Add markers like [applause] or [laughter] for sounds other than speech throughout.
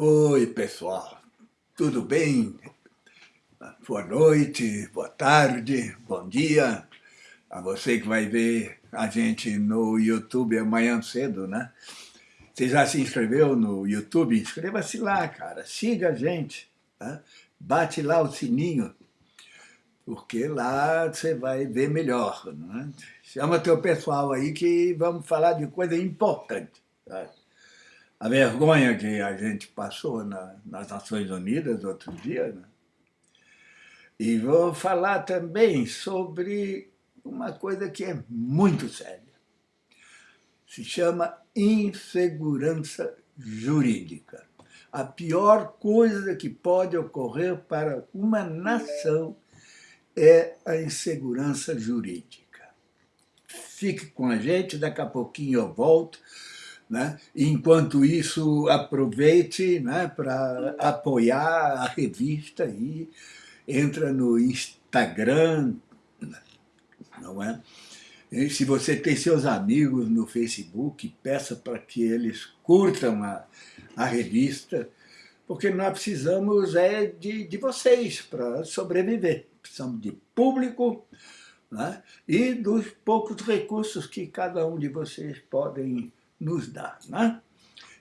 Oi, pessoal. Tudo bem? Boa noite, boa tarde, bom dia. A você que vai ver a gente no YouTube amanhã cedo, né? Você já se inscreveu no YouTube? Inscreva-se lá, cara. Siga a gente. Né? Bate lá o sininho, porque lá você vai ver melhor. Né? Chama teu pessoal aí que vamos falar de coisa importante. Tá? A vergonha que a gente passou na, nas Nações Unidas outro dia. Né? E vou falar também sobre uma coisa que é muito séria. Se chama insegurança jurídica. A pior coisa que pode ocorrer para uma nação é a insegurança jurídica. Fique com a gente, daqui a pouquinho eu volto né? Enquanto isso, aproveite né, para apoiar a revista e entra no Instagram, não é? E se você tem seus amigos no Facebook, peça para que eles curtam a, a revista, porque nós precisamos é de, de vocês para sobreviver. Precisamos de público né? e dos poucos recursos que cada um de vocês podem nos dá. Né?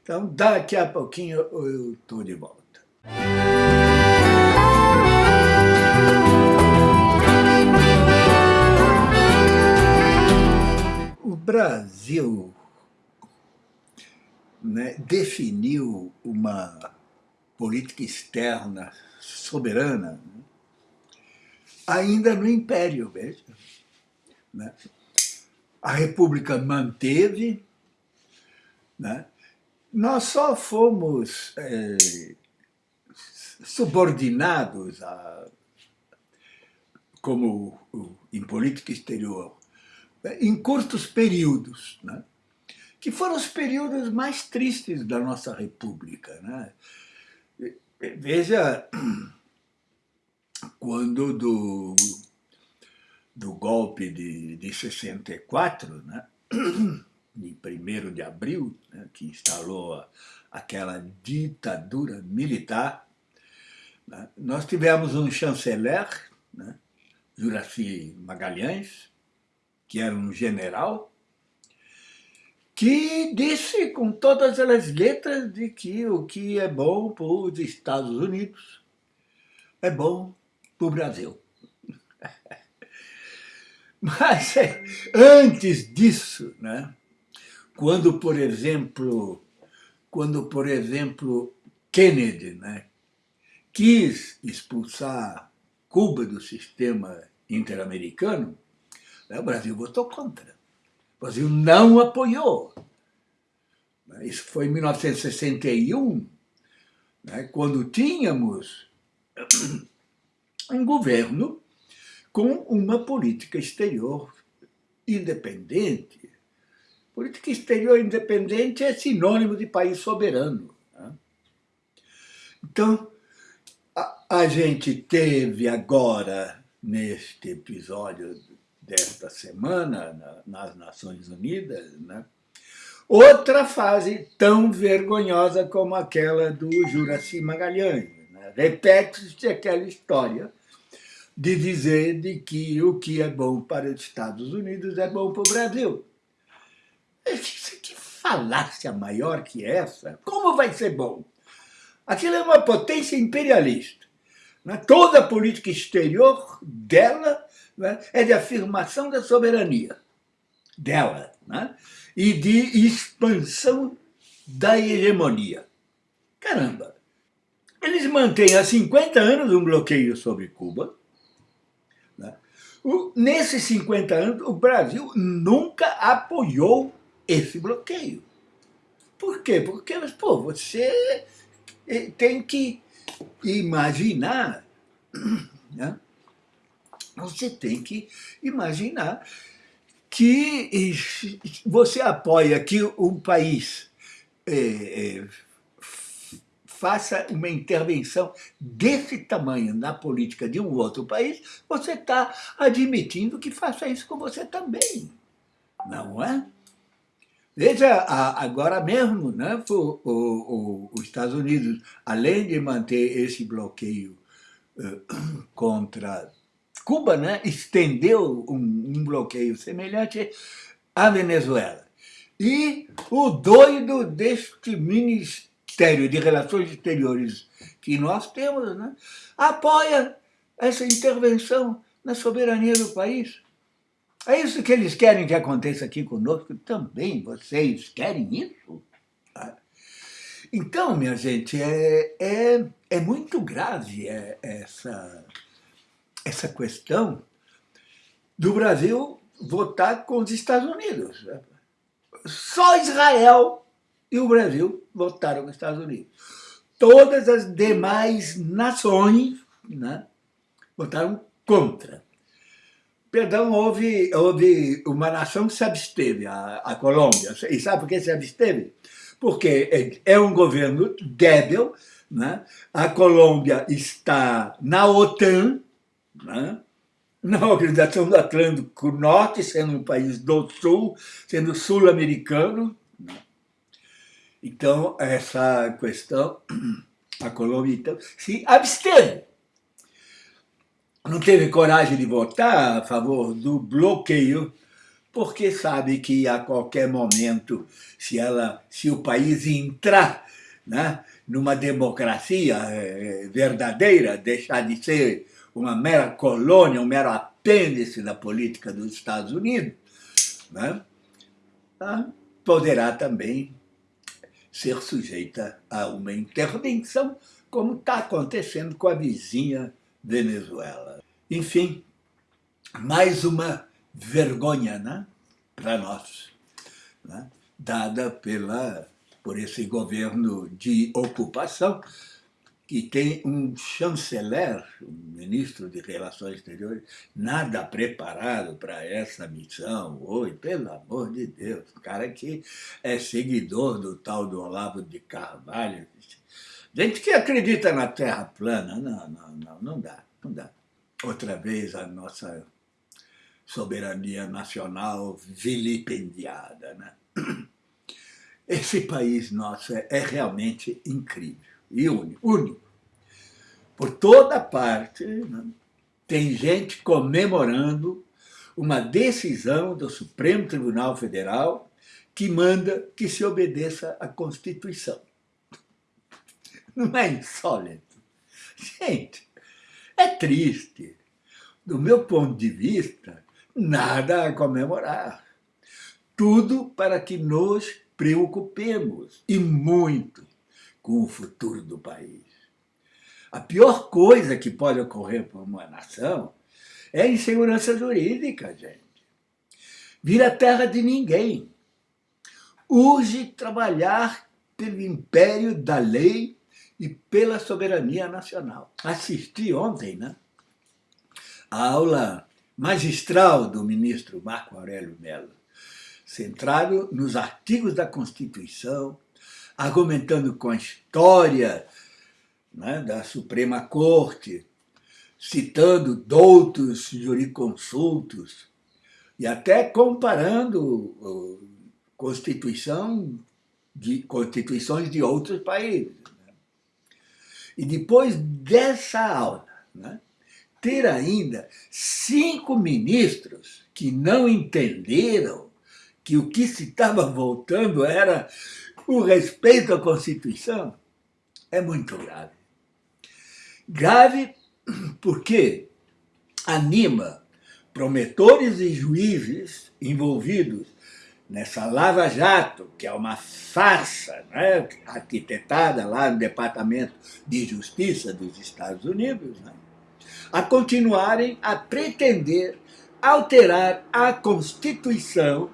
Então, daqui a pouquinho eu estou de volta. O Brasil né, definiu uma política externa soberana né, ainda no Império, veja. Né? A República manteve né? Nós só fomos é, subordinados a, como em política exterior né, em curtos períodos, né? que foram os períodos mais tristes da nossa república. Né? Veja, [clears throat] quando do, do golpe de, de 64, né? [clears throat] de 1 de abril, né, que instalou aquela ditadura militar, né, nós tivemos um chanceler, né, Juraci Magalhães, que era um general, que disse com todas as letras de que o que é bom para os Estados Unidos é bom para o Brasil. [laughs] Mas [laughs] antes disso, né, quando, por exemplo, quando, por exemplo, Kennedy né, quis expulsar Cuba do sistema interamericano, né, o Brasil votou contra. O Brasil não apoiou. Isso foi em 1961, né, quando tínhamos um governo com uma política exterior independente, Política exterior independente é sinônimo de país soberano. Né? Então, a, a gente teve agora, neste episódio desta semana, na, nas Nações Unidas, né? outra fase tão vergonhosa como aquela do Juraci Magalhães. Né? Repete-se aquela história de dizer de que o que é bom para os Estados Unidos é bom para o Brasil. Que falácia maior que essa? Como vai ser bom? Aquilo é uma potência imperialista. Né? Toda a política exterior dela né, é de afirmação da soberania dela né? e de expansão da hegemonia. Caramba! Eles mantêm há 50 anos um bloqueio sobre Cuba. Né? Nesses 50 anos, o Brasil nunca apoiou esse bloqueio. Por quê? Porque, pô, você eh, tem que imaginar, né? você tem que imaginar que você apoia que um país é, é, faça uma intervenção desse tamanho na política de um outro país, você está admitindo que faça isso com você também, não é? Veja, agora mesmo, né, o, o, os Estados Unidos, além de manter esse bloqueio uh, [clears throat] contra Cuba, né, estendeu um, um bloqueio semelhante à Venezuela. E o doido deste Ministério de Relações Exteriores que nós temos, né, apoia essa intervenção na soberania do país. É isso que eles querem que aconteça aqui conosco também. Vocês querem isso? Tá? Então, minha gente, é, é, é muito grave é, essa, essa questão do Brasil votar com os Estados Unidos. Só Israel e o Brasil votaram com os Estados Unidos. Todas as demais nações né, votaram contra. Perdão, houve, houve uma nação que se absteve, a, a Colômbia. E sabe por que se absteve? Porque é, é um governo débil, né? a Colômbia está na OTAN, né? na Organização do Atlântico Norte, sendo um país do Sul, sendo sul-americano. Né? Então, essa questão, a Colômbia então, se absteve não teve coragem de votar a favor do bloqueio, porque sabe que a qualquer momento, se, ela, se o país entrar né, numa democracia é, verdadeira, deixar de ser uma mera colônia, um mero apêndice da política dos Estados Unidos, né, tá, poderá também ser sujeita a uma intervenção, como está acontecendo com a vizinha Venezuela. Enfim, mais uma vergonha né, para nós, né, dada pela, por esse governo de ocupação, que tem um chanceler, um ministro de Relações Exteriores, nada preparado para essa missão. Oi, pelo amor de Deus, cara que é seguidor do tal do Olavo de Carvalho, Gente que acredita na Terra plana, não, não, não, não dá, não dá. Outra vez a nossa soberania nacional vilipendiada, né? [clears throat] Esse país nosso é, é realmente incrível e único, único. Por toda parte né? tem gente comemorando uma decisão do Supremo Tribunal Federal que manda que se obedeça à Constituição. Não é insólito? Gente, é triste. Do meu ponto de vista, nada a comemorar. Tudo para que nos preocupemos, e muito, com o futuro do país. A pior coisa que pode ocorrer para uma nação é a insegurança jurídica, gente. Vira terra de ninguém. Urge trabalhar pelo império da lei e pela soberania nacional. Assisti ontem né, a aula magistral do ministro Marco Aurélio Mello, centrado nos artigos da Constituição, argumentando com a história né, da Suprema Corte, citando doutos jurisconsultos e até comparando Constituição de constituições de outros países. E depois dessa aula, né, ter ainda cinco ministros que não entenderam que o que se estava voltando era o respeito à Constituição, é muito grave. Grave porque anima promotores e juízes envolvidos nessa Lava Jato, que é uma farsa né, arquitetada lá no Departamento de Justiça dos Estados Unidos, né, a continuarem a pretender alterar a Constituição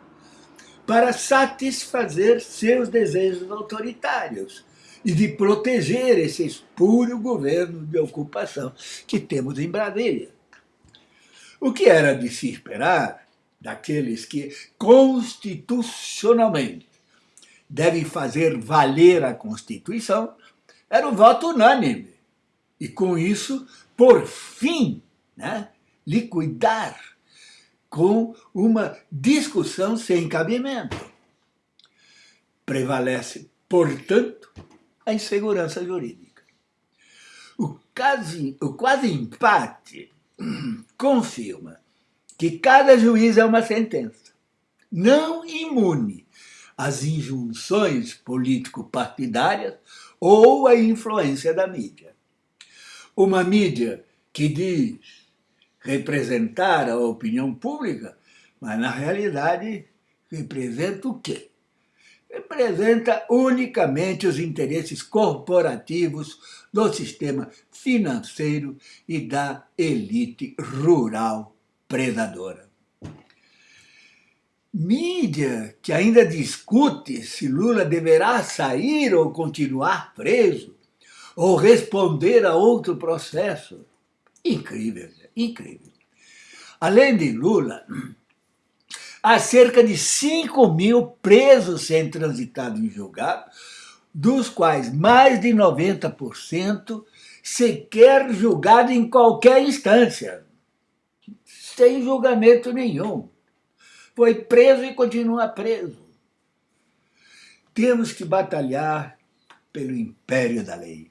para satisfazer seus desejos autoritários e de proteger esse espúrio governo de ocupação que temos em Brasília. O que era de se esperar daqueles que constitucionalmente devem fazer valer a Constituição, era o voto unânime. E com isso, por fim, né, liquidar com uma discussão sem cabimento. Prevalece, portanto, a insegurança jurídica. O quase, o quase empate [clears throat] confirma que cada juiz é uma sentença, não imune às injunções político-partidárias ou à influência da mídia. Uma mídia que diz representar a opinião pública, mas na realidade representa o quê? Representa unicamente os interesses corporativos do sistema financeiro e da elite rural predadora. Mídia que ainda discute se Lula deverá sair ou continuar preso, ou responder a outro processo. Incrível, incrível. Além de Lula, há cerca de 5 mil presos sem transitado em julgado, dos quais mais de 90% sequer julgado em qualquer instância, sem julgamento nenhum. Foi preso e continua preso. Temos que batalhar pelo império da lei.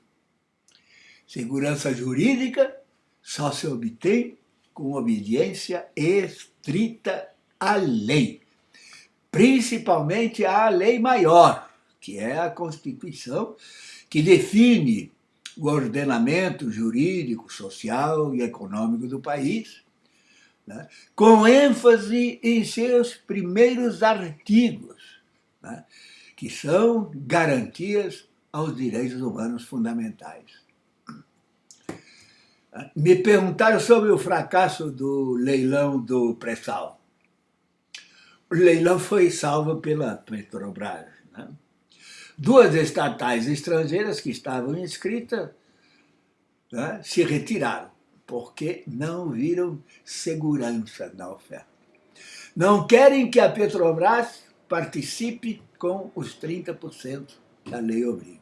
Segurança jurídica só se obtém com obediência estrita à lei, principalmente à lei maior, que é a Constituição, que define o ordenamento jurídico, social e econômico do país, né, com ênfase em seus primeiros artigos, né, que são garantias aos direitos humanos fundamentais. Me perguntaram sobre o fracasso do leilão do pré-sal. O leilão foi salvo pela Petrobras. Né? Duas estatais estrangeiras que estavam inscritas né, se retiraram porque não viram segurança na oferta. Não querem que a Petrobras participe com os 30% que a lei obriga.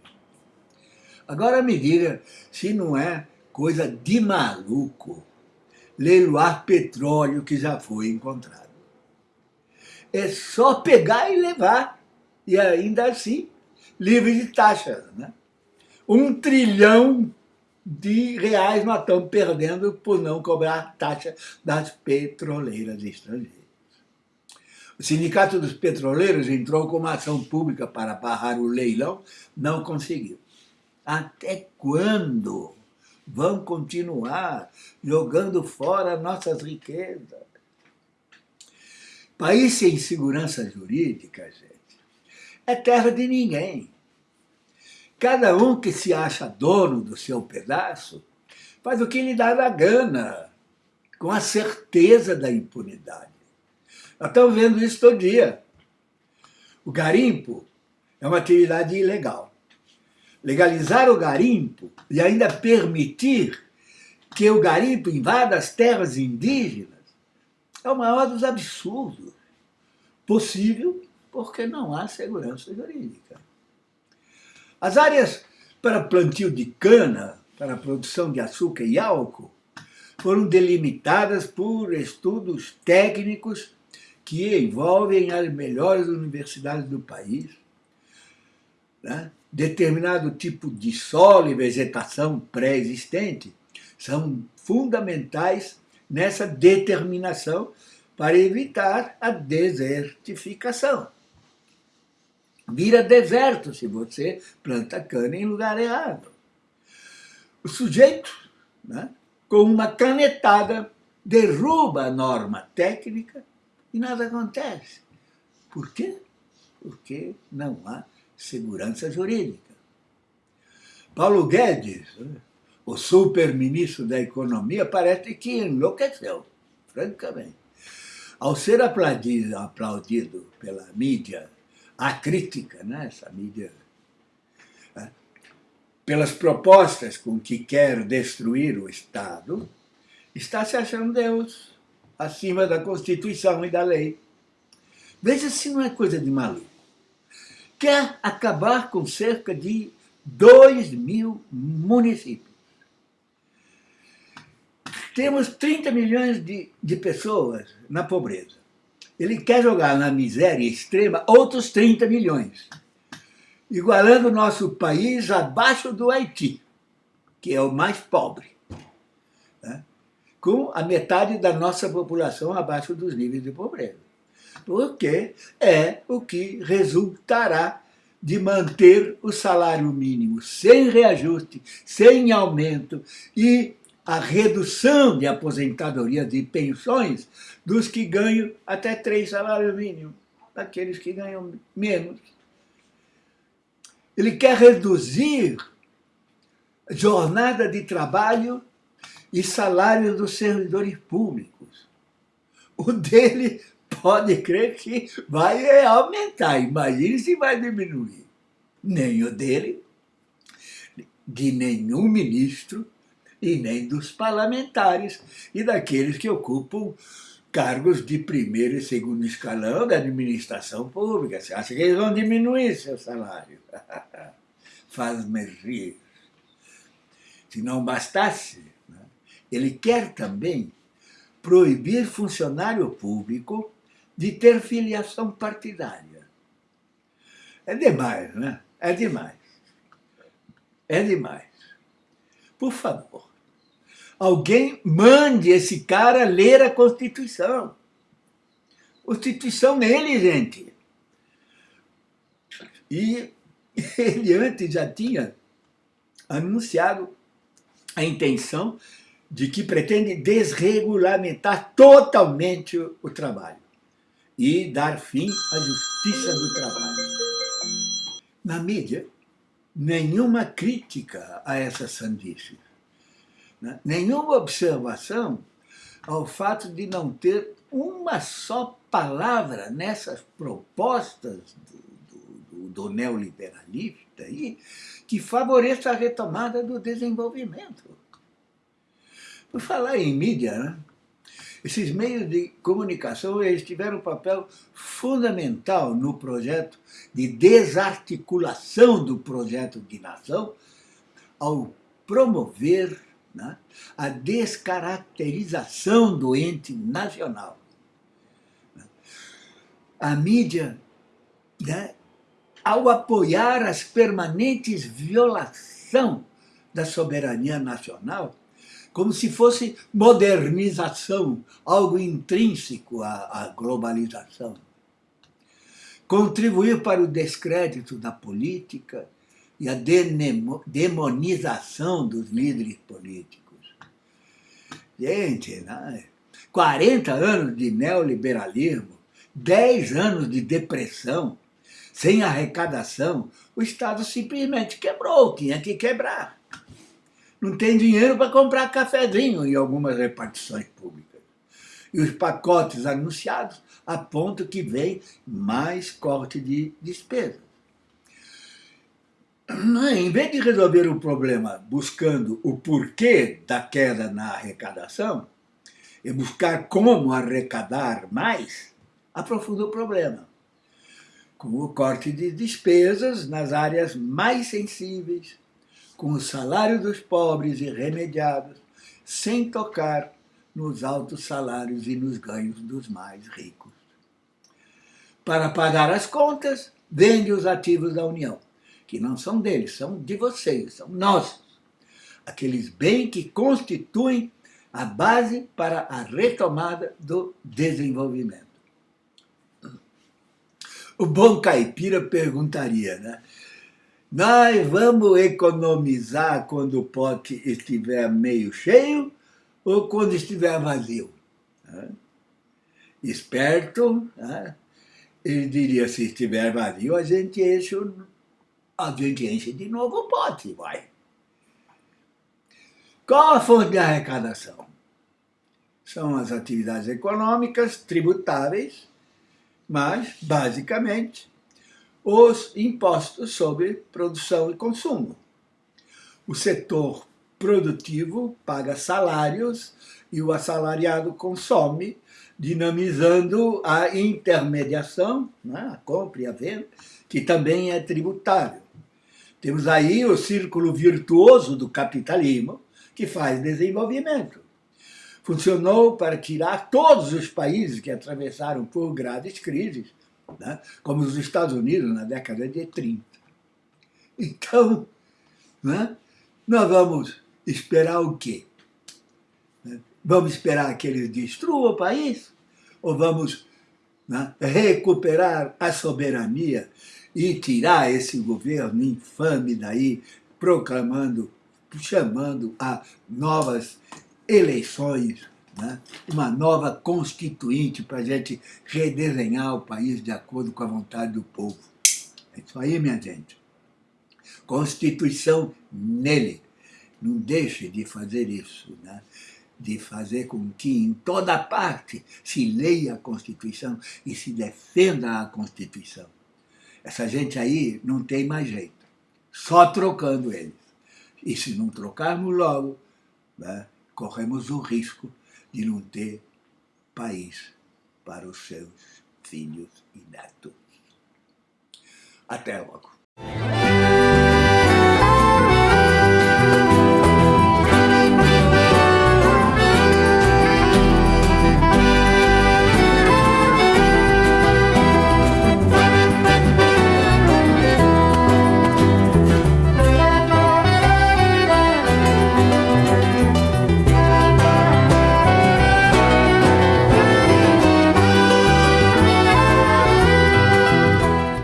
Agora me diga se não é coisa de maluco leiloar petróleo que já foi encontrado. É só pegar e levar, e ainda assim, livre de taxas. Né? Um trilhão de reais nós estamos perdendo por não cobrar taxa das petroleiras estrangeiras. O Sindicato dos Petroleiros entrou com uma ação pública para barrar o leilão, não conseguiu. Até quando vão continuar jogando fora nossas riquezas? País sem segurança jurídica, gente, é terra de ninguém. Cada um que se acha dono do seu pedaço faz o que lhe dá na gana, com a certeza da impunidade. Nós estamos vendo isso todo dia. O garimpo é uma atividade ilegal. Legalizar o garimpo e ainda permitir que o garimpo invada as terras indígenas é o maior dos absurdos. Possível porque não há segurança jurídica. As áreas para plantio de cana, para produção de açúcar e álcool, foram delimitadas por estudos técnicos que envolvem as melhores universidades do país. Né? Determinado tipo de solo e vegetação pré-existente são fundamentais nessa determinação para evitar a desertificação vira deserto se você planta cana em lugar errado. O sujeito, né, com uma canetada, derruba a norma técnica e nada acontece. Por quê? Porque não há segurança jurídica. Paulo Guedes, né, o super-ministro da Economia, parece que enlouqueceu, francamente. Ao ser aplaudido, aplaudido pela mídia a crítica, né, essa mídia, né, pelas propostas com que quer destruir o Estado, está se achando Deus, acima da Constituição e da lei. Veja se não é coisa de maluco. Quer acabar com cerca de 2 mil municípios. Temos 30 milhões de, de pessoas na pobreza ele quer jogar na miséria extrema outros 30 milhões. igualando o nosso país abaixo do Haiti, que é o mais pobre, né? com a metade da nossa população abaixo dos níveis de pobreza. Porque é o que resultará de manter o salário mínimo sem reajuste, sem aumento e a redução de aposentadoria de pensões dos que ganham até três salários mínimos, daqueles que ganham menos. Ele quer reduzir jornada de trabalho e salários dos servidores públicos. O dele pode crer que vai aumentar, imagine se vai diminuir. Nem o dele, de nenhum ministro e nem dos parlamentares e daqueles que ocupam cargos de primeiro e segundo escalão da administração pública. Você acha que eles vão diminuir seu salário? [laughs] Faz-me rir. Se não bastasse, né? ele quer também proibir funcionário público de ter filiação partidária. É demais, né? É demais. É demais. Por favor, alguém mande esse cara ler a Constituição. Constituição nele, gente. E [laughs] ele antes já tinha anunciado a intenção de que pretende desregulamentar totalmente o trabalho e dar fim à justiça do trabalho. Na mídia, nenhuma crítica a essa sandice né? nenhuma observação ao fato de não ter uma só palavra nessas propostas do, do, do neoliberalista aí, que favoreça a retomada do desenvolvimento. Por falar em mídia, né? esses meios de comunicação eles tiveram um papel fundamental no projeto de desarticulação do projeto de nação ao promover né, a descaracterização do ente nacional. A mídia, né, ao apoiar as permanentes violação da soberania nacional, como se fosse modernização, algo intrínseco à, à globalização. Contribuiu para o descrédito da política, e a demonização dos líderes políticos. Gente, né? 40 anos de neoliberalismo, 10 anos de depressão, sem arrecadação, o Estado simplesmente quebrou, tinha que quebrar. Não tem dinheiro para comprar cafezinho em algumas repartições públicas. E os pacotes anunciados apontam que vem mais corte de em vez de resolver o problema buscando o porquê da queda na arrecadação, e buscar como arrecadar mais, aprofunda o problema, com o corte de despesas nas áreas mais sensíveis, com o salário dos pobres irremediados, sem tocar nos altos salários e nos ganhos dos mais ricos. Para pagar as contas, vende os ativos da União que não são deles, são de vocês, são nossos. Aqueles bens que constituem a base para a retomada do desenvolvimento. O bom caipira perguntaria, né? Nós vamos economizar quando o pote estiver meio cheio ou quando estiver vazio? Esperto, né? ele diria, se estiver vazio, a gente enche o a gente enche de novo o pote, vai. Qual a fonte de arrecadação? São as atividades econômicas tributáveis, mas, basicamente, os impostos sobre produção e consumo. O setor produtivo paga salários e o assalariado consome, dinamizando a intermediação, né, a compra e a venda, que também é tributário. Temos aí o círculo virtuoso do capitalismo, que faz desenvolvimento. Funcionou para tirar todos os países que atravessaram por graves crises, né, como os Estados Unidos na década de 30. Então, né, nós vamos esperar o quê? Né? Vamos esperar que eles destruam o país? Ou vamos né, recuperar a soberania e tirar esse governo infame daí, proclamando, chamando a novas eleições, né, uma nova constituinte para a gente redesenhar o país de acordo com a vontade do povo. É isso aí, minha gente. Constituição nele. Não deixe de fazer isso, né? de fazer com que em toda parte se leia a Constituição e se defenda a Constituição. Essa gente aí não tem mais jeito, só trocando eles. E se não trocarmos logo, né, corremos o risco de não ter país para os seus filhos e netos. Até logo.